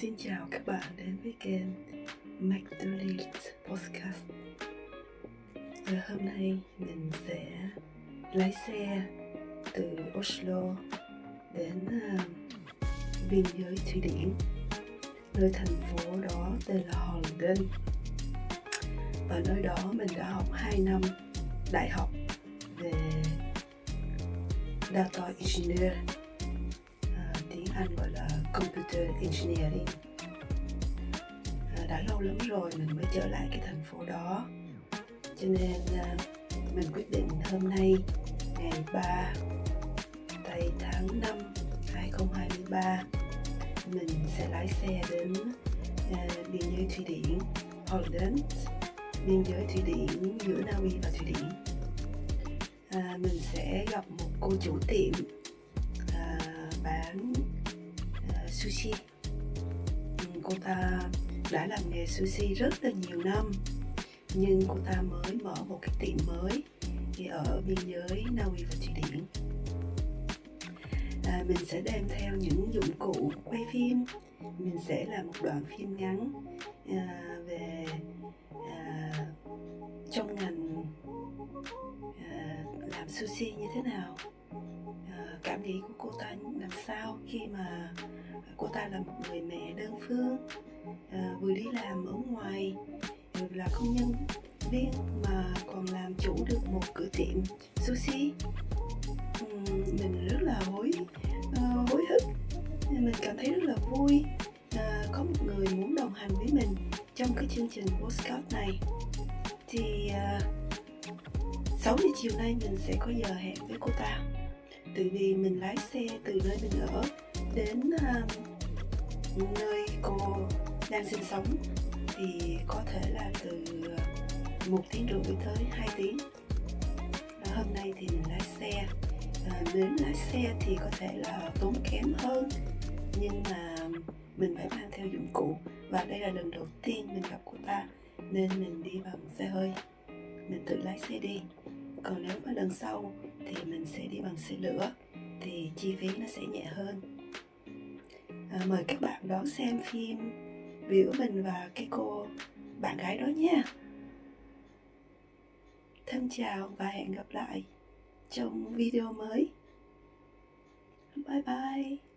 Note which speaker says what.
Speaker 1: Xin chào các bạn đến với kênh McDonald's Podcast. Và hôm nay mình sẽ lái xe từ Oslo đến uh, biên giới Thụy Điển Nơi thành phố đó tên là Halden Ở nơi đó mình đã học 2 năm đại học về Data Engineer ờ, tiếng Anh gọi là Computer Engineering. Ờ, đã lâu lắm rồi mình mới trở lại cái thành phố đó. Cho nên ờ, mình quyết định hôm nay ngày 3 tây tháng 5 2023 mình sẽ lái xe đến uh, biên giới Thụy Điển Holland biên giới Thụy Điển giữa Na Uy và Thụy Điển. À, mình sẽ gặp một cô chủ tiệm sushi. Cô ta đã làm nghề sushi rất là nhiều năm nhưng cô ta mới mở một cái tiệm mới ở biên giới Na Uy và Thụy Điển. À, mình sẽ đem theo những dụng cụ quay phim. Mình sẽ làm một đoạn phim ngắn à, về à, trong ngành à, làm sushi như thế nào. Ờ, cảm nghĩ của cô ta làm sao khi mà cô ta là một người mẹ đơn phương ờ, vừa đi làm ở ngoài, vừa là công nhân viên mà còn làm chủ được một cửa tiệm sushi. Mình rất là hối ờ, hối hức. Mình cảm thấy rất là vui có một người muốn đồng hành với mình trong cái chương trình postcard này. Thì 6 giờ chiều nay mình sẽ có giờ hẹn với cô ta tại vì mình lái xe từ nơi mình ở đến uh, nơi cô đang sinh sống thì có thể là từ à, một tiếng rưỡi tới 2 tiếng. Và hôm nay thì mình lái xe. À, đến lái xe thì có thể là tốn kém hơn nhưng mà mình phải mang theo dụng cụ. Và đây là lần đầu tiên mình gặp cô ta nên mình đi bằng xe hơi. Mình tự lái xe đi. Còn nếu mà lần sau thì mình sẽ đi bằng xe lửa thì chi phí nó sẽ nhẹ hơn. À, mời các bạn đón xem phim biểu mình và cái cô bạn gái đó nha. Thân chào và hẹn gặp lại trong video mới. Bye bye.